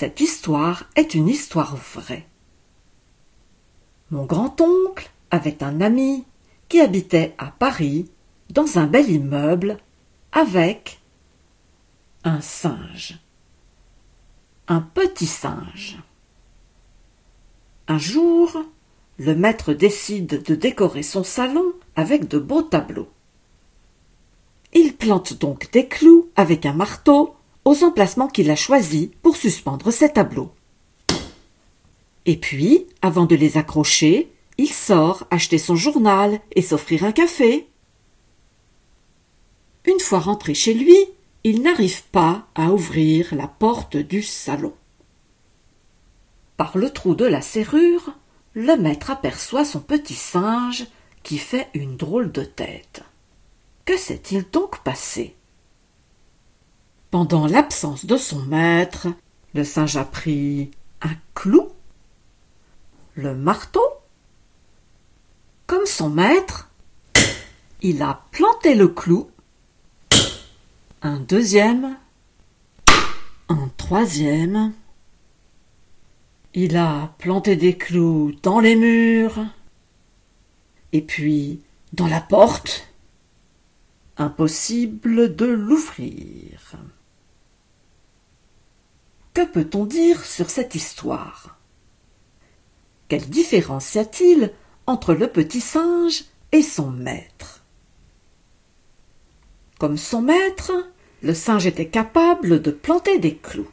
Cette histoire est une histoire vraie. Mon grand-oncle avait un ami qui habitait à Paris dans un bel immeuble avec un singe. Un petit singe. Un jour, le maître décide de décorer son salon avec de beaux tableaux. Il plante donc des clous avec un marteau aux emplacements qu'il a choisis pour suspendre ses tableaux. Et puis, avant de les accrocher, il sort acheter son journal et s'offrir un café. Une fois rentré chez lui, il n'arrive pas à ouvrir la porte du salon. Par le trou de la serrure, le maître aperçoit son petit singe qui fait une drôle de tête. Que s'est-il donc passé? Pendant l'absence de son maître, le singe a pris un clou, le marteau. Comme son maître, il a planté le clou, un deuxième, un troisième, il a planté des clous dans les murs, et puis dans la porte. Impossible de l'ouvrir. Peut-on dire sur cette histoire? Quelle différence y a-t-il entre le petit singe et son maître? Comme son maître, le singe était capable de planter des clous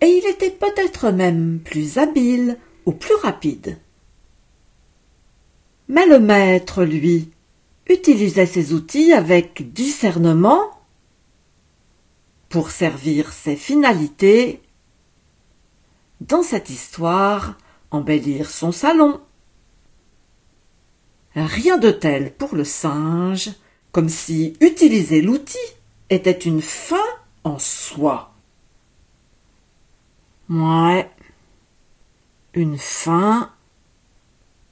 et il était peut-être même plus habile ou plus rapide. Mais le maître, lui, utilisait ses outils avec discernement pour servir ses finalités. Dans cette histoire, embellir son salon. Rien de tel pour le singe, comme si utiliser l'outil était une fin en soi. Ouais. Une fin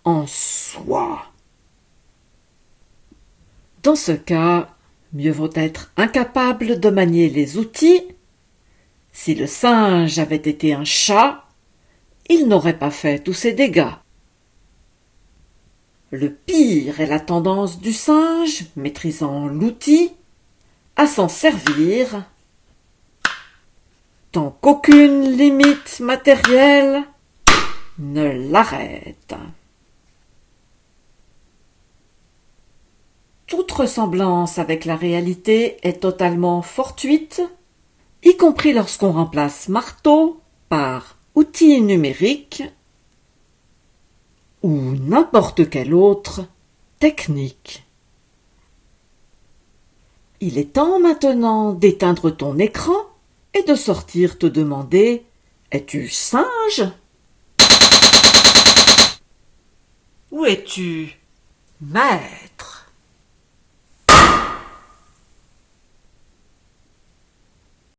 en soi. Dans ce cas, mieux vaut être incapable de manier les outils. Si le singe avait été un chat, il n'aurait pas fait tous ces dégâts. Le pire est la tendance du singe, maîtrisant l'outil, à s'en servir tant qu'aucune limite matérielle ne l'arrête. Toute ressemblance avec la réalité est totalement fortuite, y compris lorsqu'on remplace marteau par outil numérique ou n'importe quelle autre technique. Il est temps maintenant d'éteindre ton écran et de sortir te demander Es-tu singe? Ou es-tu maître?